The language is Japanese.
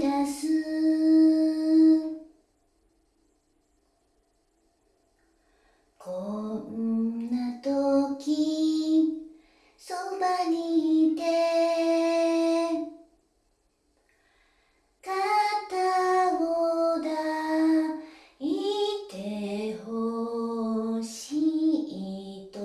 出す。こんな時そばにいて肩を抱いてほしいと。